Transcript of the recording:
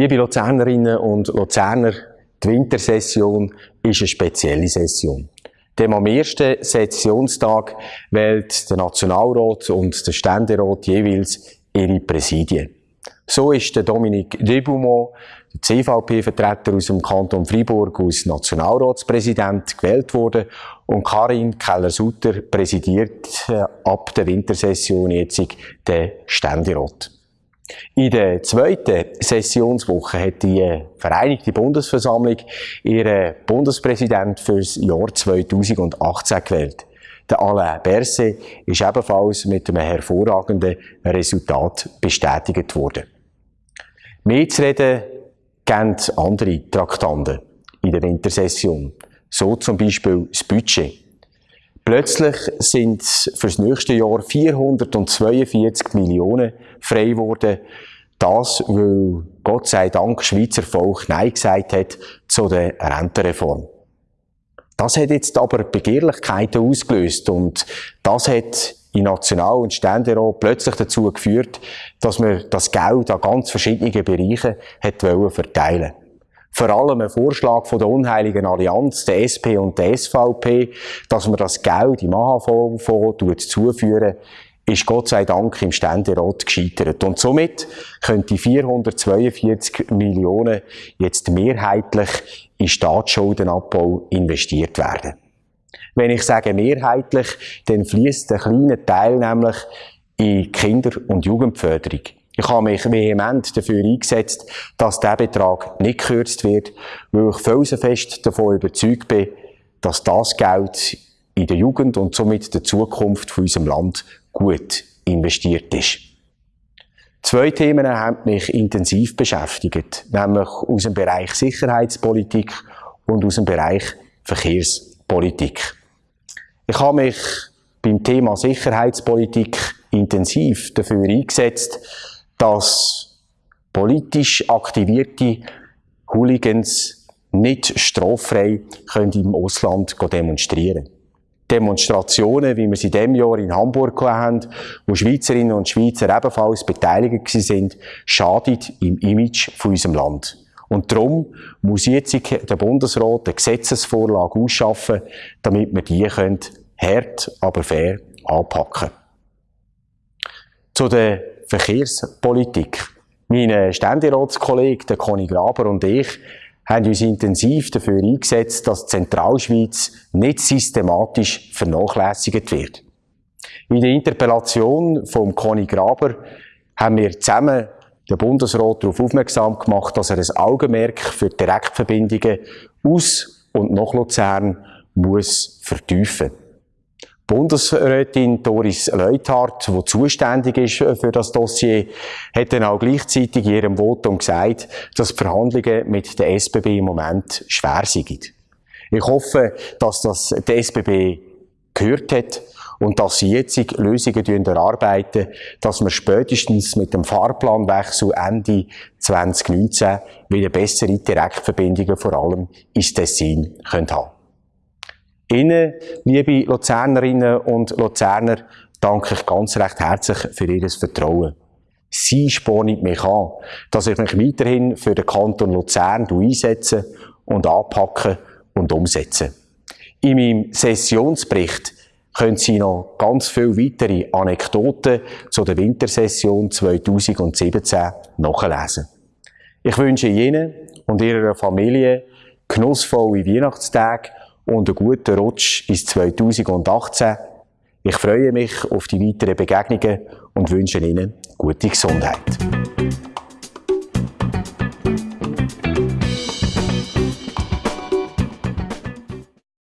Liebe Luzernerinnen und Luzerner, die Wintersession ist eine spezielle Session. Dem am ersten Sessionstag wählt der Nationalrat und der Ständerat jeweils ihre Präsidien. So ist der Dominique Debaumont, der CVP-Vertreter aus dem Kanton Fribourg, als Nationalratspräsident gewählt worden und Karin Keller-Sutter präsidiert äh, ab der Wintersession jetzt den Ständerat. In der zweiten Sessionswoche hat die Vereinigte Bundesversammlung ihren Bundespräsident fürs Jahr 2018 gewählt. Der Alain Berset ist ebenfalls mit einem hervorragenden Resultat bestätigt worden. Mehr zu reden geben andere Traktanten in der Wintersession. So zum Beispiel das Budget. Plötzlich sind für das nächste Jahr 442 Millionen frei geworden. Das, weil Gott sei Dank Schweizer Volk Nein gesagt hat zu der Rentenreform. Das hat jetzt aber Begehrlichkeiten ausgelöst und das hat in National- und Ständerat plötzlich dazu geführt, dass man das Geld an ganz verschiedenen Bereichen hat verteilen vor allem ein Vorschlag von der unheiligen Allianz, der SP und der SVP, dass man das Geld im AHV-Fonds zuführen, ist Gott sei Dank im Ständerat gescheitert. Und somit können die 442 Millionen jetzt mehrheitlich in Staatsschuldenabbau investiert werden. Wenn ich sage mehrheitlich, dann fließt ein kleiner Teil nämlich in Kinder- und Jugendförderung. Ich habe mich vehement dafür eingesetzt, dass der Betrag nicht gekürzt wird, weil ich felsenfest davon überzeugt bin, dass das Geld in der Jugend und somit der Zukunft von unserem Land gut investiert ist. Zwei Themen haben mich intensiv beschäftigt, nämlich aus dem Bereich Sicherheitspolitik und aus dem Bereich Verkehrspolitik. Ich habe mich beim Thema Sicherheitspolitik intensiv dafür eingesetzt, dass politisch aktivierte Hooligans nicht straffrei können im Ausland demonstrieren Demonstrationen, wie wir sie in diesem Jahr in Hamburg haben, wo Schweizerinnen und Schweizer ebenfalls beteiligt sind, schadet im Image von unserem Land. Und darum muss jetzt der Bundesrat eine Gesetzesvorlage ausschaffen, damit wir die können, hart, aber fair anpacken. Zu der Verkehrspolitik. Mein Ständeratskollege, der Conny Graber und ich, haben uns intensiv dafür eingesetzt, dass die Zentralschweiz nicht systematisch vernachlässigt wird. In der Interpellation von Conny Graber haben wir zusammen den Bundesrat darauf aufmerksam gemacht, dass er ein Augenmerk für Direktverbindungen aus und nach Luzern muss vertiefen. Bundesrätin Doris Leuthardt, die zuständig ist für das Dossier, hat dann auch gleichzeitig in ihrem Votum gesagt, dass die Verhandlungen mit der SBB im Moment schwer sind. Ich hoffe, dass das die SBB gehört hat und dass sie jetzt Lösungen erarbeiten, dass wir spätestens mit dem Fahrplanwechsel Ende 2019 wieder bessere Direktverbindungen vor allem ins Tessin haben können. Ihnen, liebe Luzernerinnen und Luzerner, danke ich ganz recht herzlich für Ihr Vertrauen. Sie spornen mich an, dass ich mich weiterhin für den Kanton Luzern einsetze und anpacke und umsetze. In meinem Sessionsbericht können Sie noch ganz viele weitere Anekdoten zu der Wintersession 2017 nachlesen. Ich wünsche Ihnen und Ihrer Familie genussvolle Weihnachtstage und einen guten Rutsch ins 2018. Ich freue mich auf die weiteren Begegnungen und wünsche Ihnen gute Gesundheit.